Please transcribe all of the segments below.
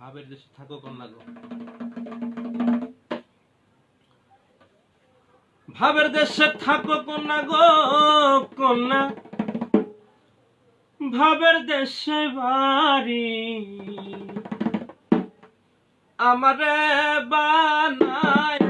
ভাবের দেশে থাকো, কন্যা গো। ভাবের দেশে থাকো, কন্যা গো, কন্যা। ভাবের দেশে বাড়ি। আমারে বানায়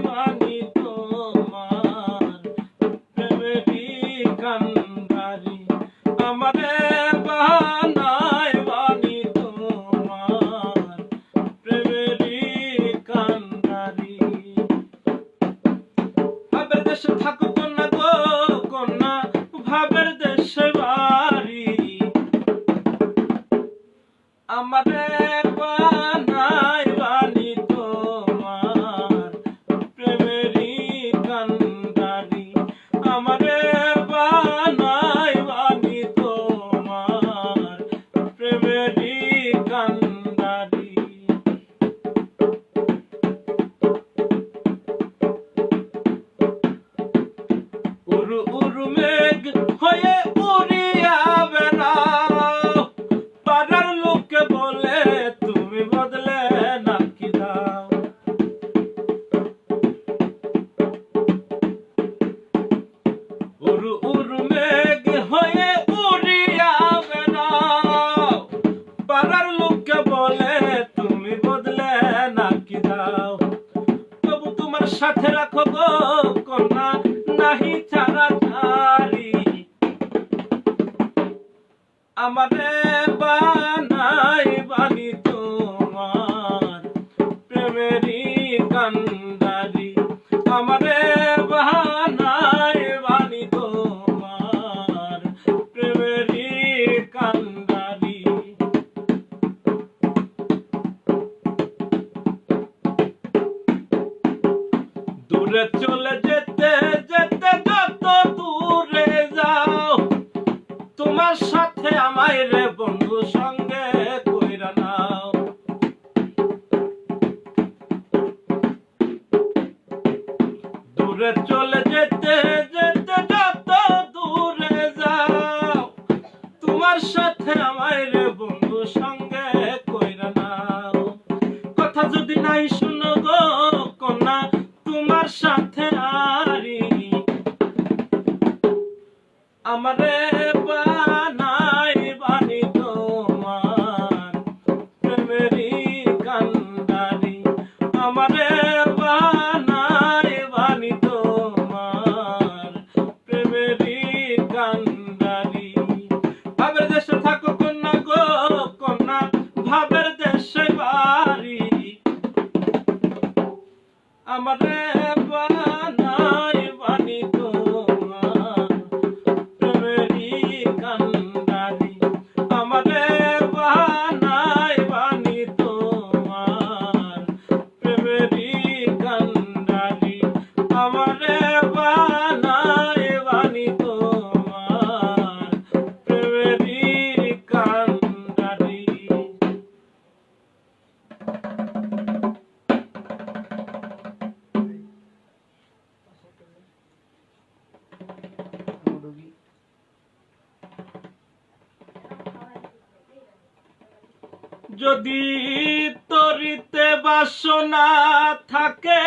দূরে চলে যেতে যেতে যত দূরে যাও। তোমার সাথে আমার বন্ধু, সঙ্গে কইরা নাও। কথা যদি নাই শুনো গো কন্যা, তোমার সাথে আরি। আমারে যদি তরিতে বাসনা থাকে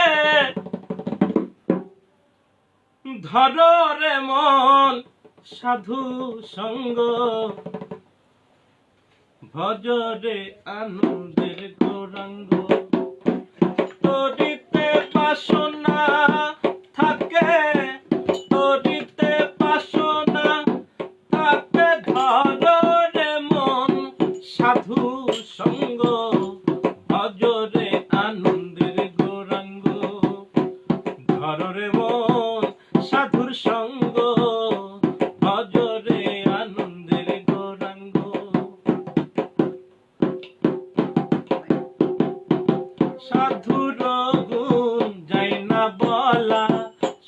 ধর রে মন সাধু সঙ্গ। ভজরে আনন্দের গৌরাঙ্গ তরিতে বাসনা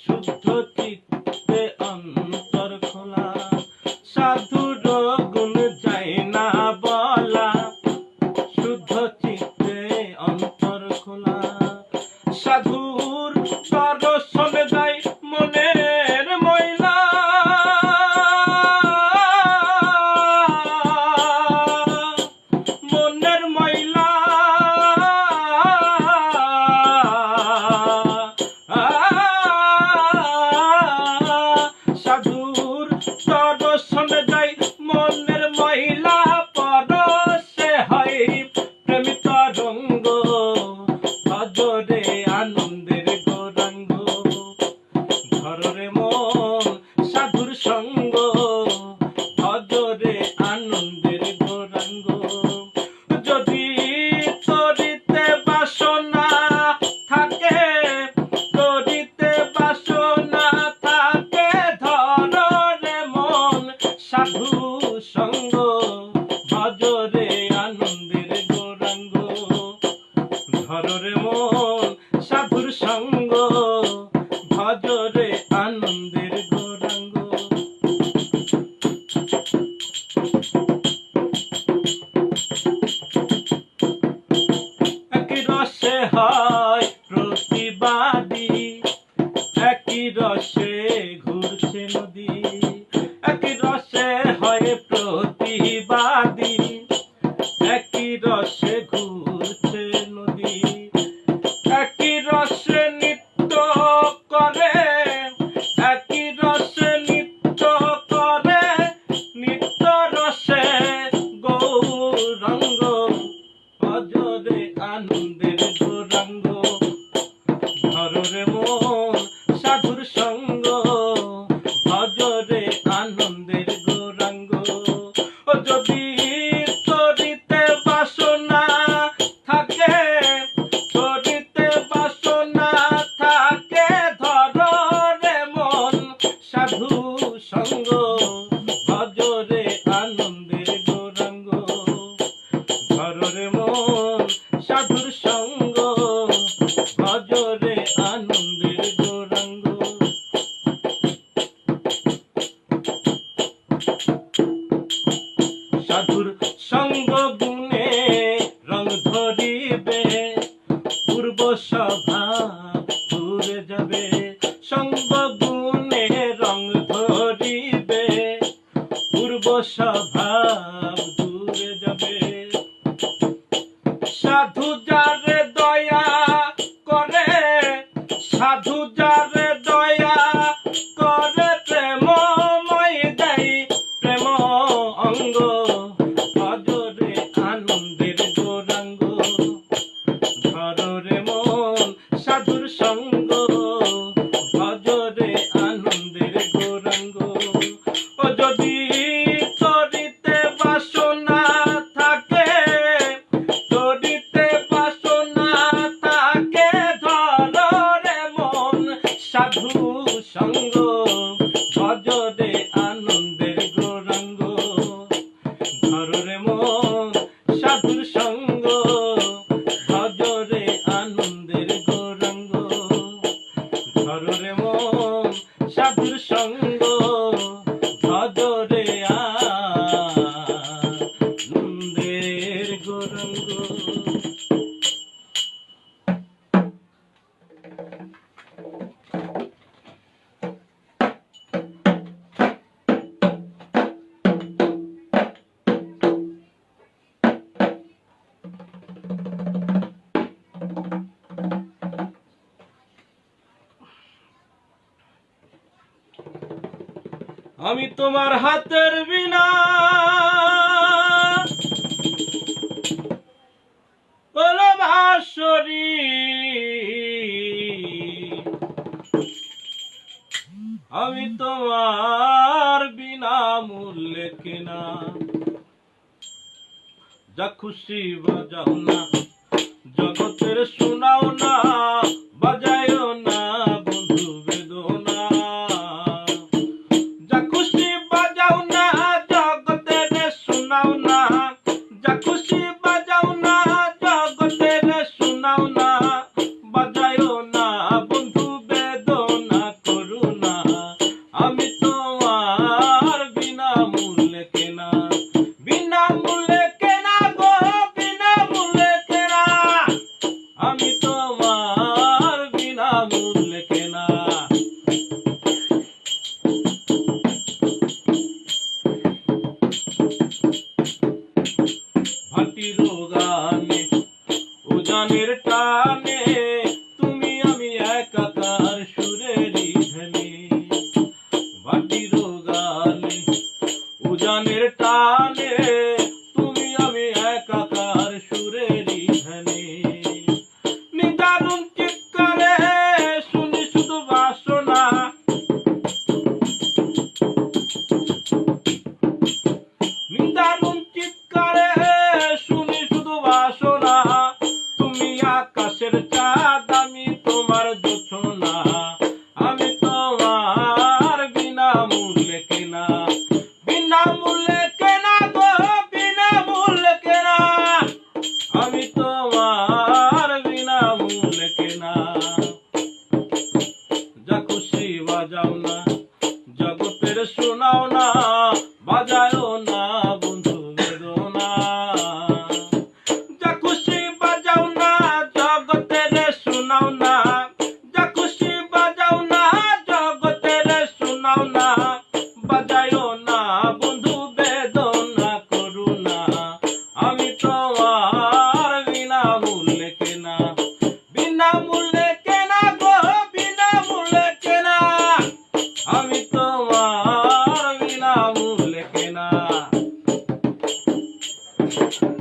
Chutote সাধু সঙ্গ মূল্যে কিনা যা খুশি বাজাও না জগতের শোনাও না বাজায় Jesus.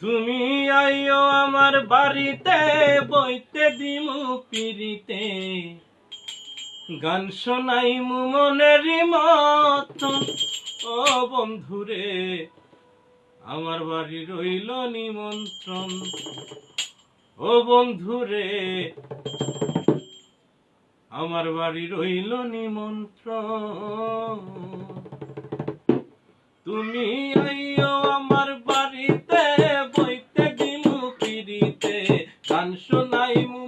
তুমি আইও আমার বাড়িতে, বইতে দিমু পিরিতে গান শোনাই মু মনের মত। ও বন্ধুরে, আমার বাড়ি রইল নিমন্ত্রণ। ও বন্ধুরে, আমার বাড়ি রইল নিমন্ত্রণ। তুমি আইও আমার বাড়িতে apaixonar e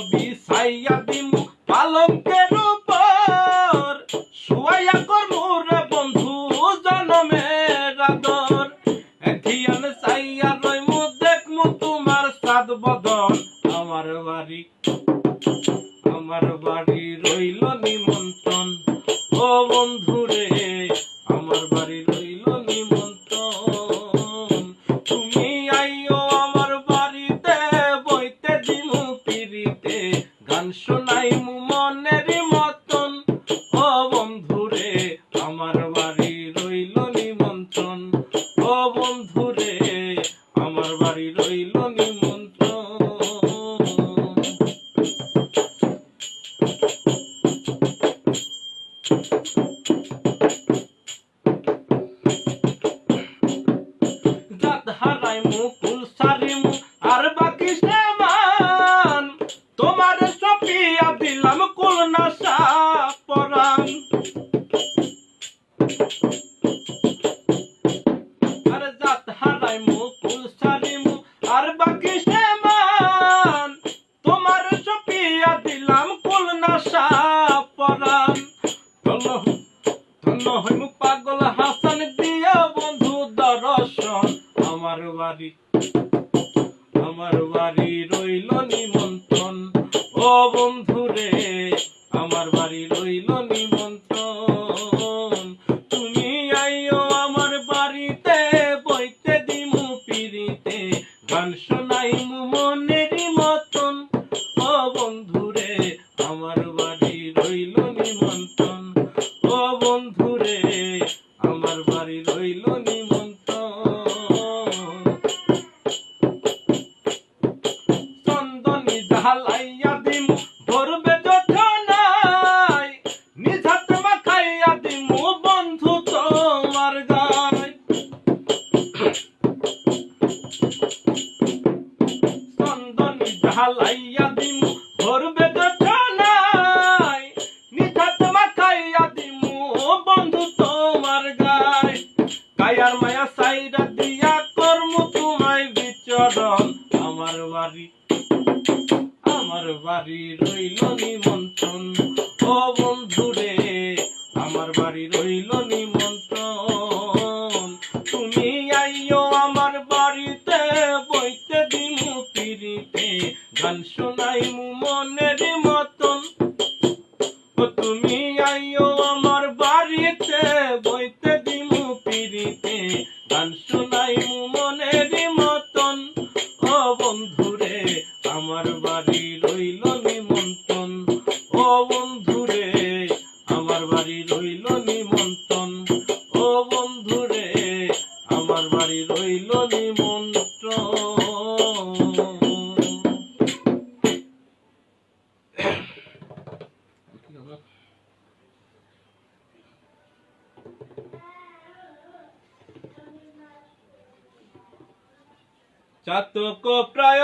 of these চন্দনী জ্বালাইয়া চাতক প্রায়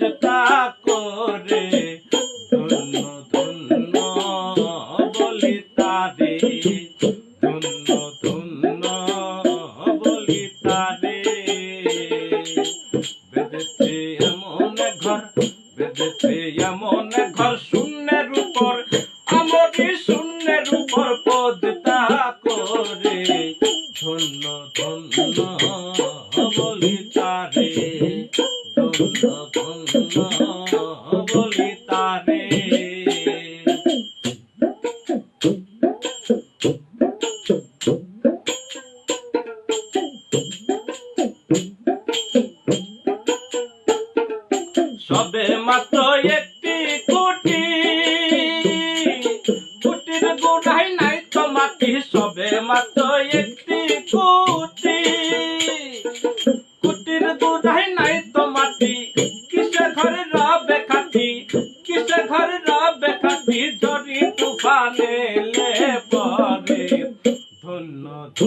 লজ্জা করে।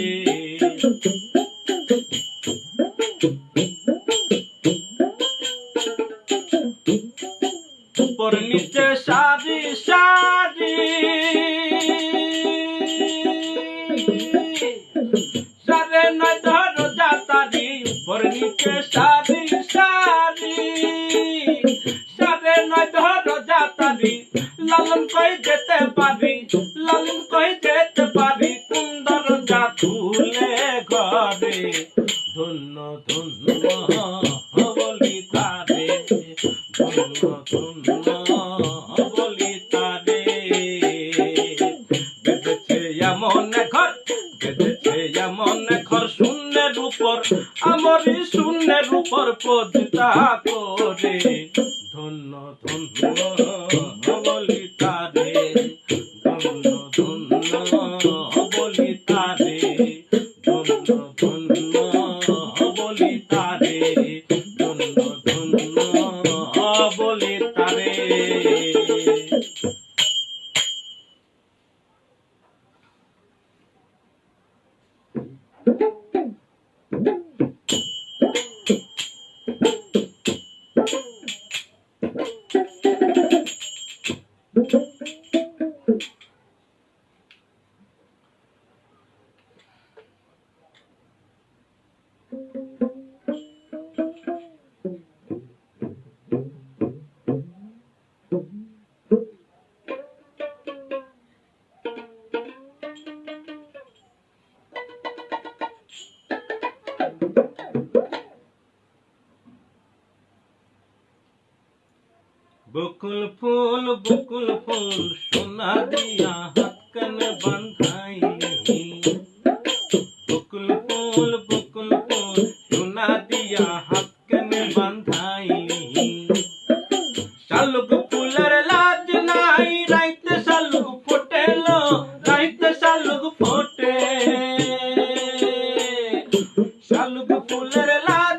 me. ফুলের লাজ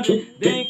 grande, bem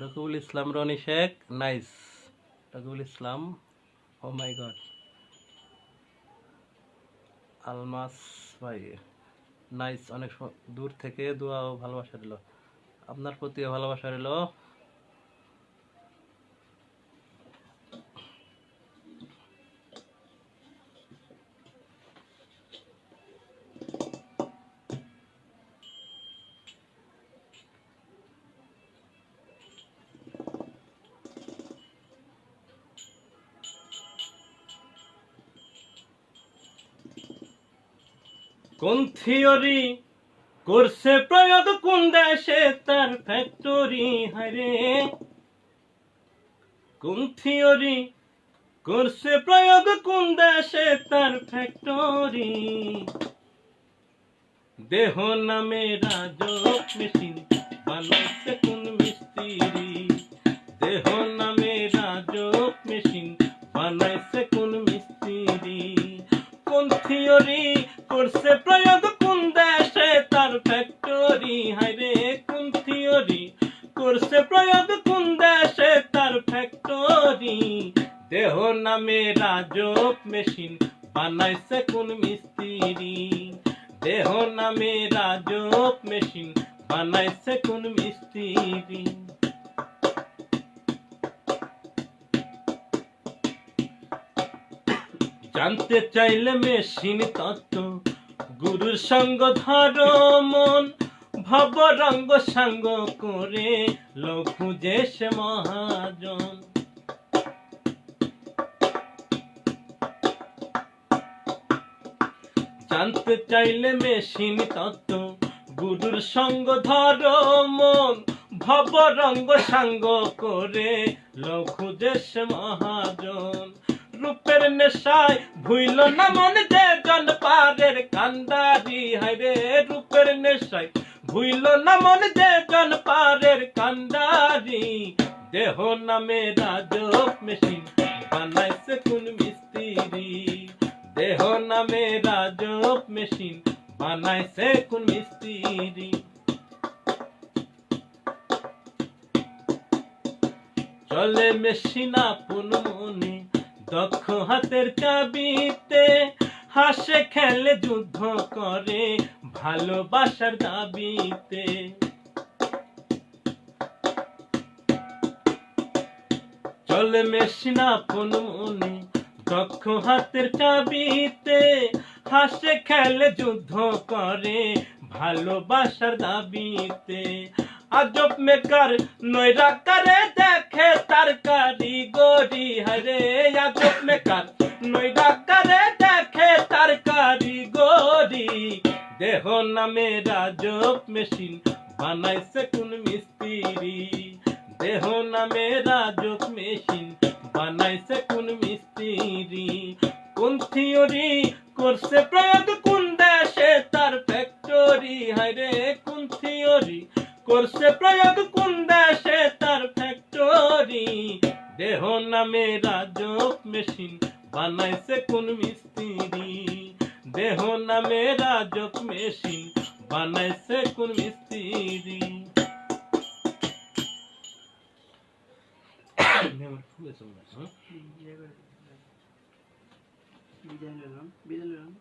Rakibul Islam, Roni Sheikh, nice. Rakibul Islam, oh my god. Almas, ভাই, নাইস, অনেক দূর থেকে দোয়া ও ভালোবাসা দিল। আপনার প্রতিও ভালোবাসা রইল। কোন থিওরি করছে প্রয়োগ? কোন দেশে তার ফ্যাক্টরি হারে কোন থিওরি করছে প্রয়োগ? কোন দেশে তার ফ্যাক্টরি দেহ নামে রাজক মেশিন বানাইছে কোন মিস্ত্রি? দেহ নামে রাজক মেশিন, বানাইছে কোন মিস্ত্রি? কোন থিওরি করছে প্রয়োগ কোন দেশে? তার ফ্যাক্টরি হাইরে, কোন থিওরি করছে প্রয়োগ কোন দেশে? তার ফ্যাক্টরি দেহ নামে রাজক মেশিন বানাইছে কোন মিস্ত্রি। দেহ নামে রাজক মেশিন বানাইছে কোন মিস্ত্রি। জানতে চাইলে মেশিন তত্ত্ব গুরুর সঙ্গ ধরো মন ভব রঙ্গ সঙ্গ করে লঘু সে মহাজন। জানতে চাইলে মেশিন তত্ত্ব গুরুর সঙ্গ ধরো মন ভব রঙ্গ সাঙ্গ করে লঘু দেশ মহাজন। রূপের নেশায় ভুইল না মন যে জন পারের কান্দারি হাইরে রূপের নেশায় ভুইল না মন যে জন পারের কান্দারি। দেহ নামে রাজক মেশিন বানাইছে কোন মিস্ত্রি। দেহ নামে রাজক মেশিন বানাইছে কোন মিস্ত্রি। চলে মেশিন আপন মনে দক্ষ হাতের চাবিতে হাসে খেলে যুদ্ধ করে ভালোবাসার দাবিতে। চলে মেশিন আপন মনে দক্ষ হাতের চাবিতে হাসে খেলে যুদ্ধ করে ভালোবাসার দাবিতে। আজব মেকার নৈরা করে হরে আজব মেকার নৈরা করে দেখে তার কারিগরি দেহ নামে রাজব মেশিন বানাইছে কোন মিস্ত্রি দেহ নামে রাজক মেশিন বানাইছে কোন মিস্ত্রি কোন থিওরি করছে প্রয়োগ কোন দেশে তার ফ্যাক্টরি হায়রে কোন থিওরি করছে প্রয়োগ কোন দেশে তার ফ্যাক্টরি দেহ নামে রাজক মেশিন, বানাইছে কোন মিস্ত্রি। দেহ নামে রাজক মেশিন, বানাইছে কোন মিস্ত্রি। বিদায় নিলাম বিদায় নিলাম।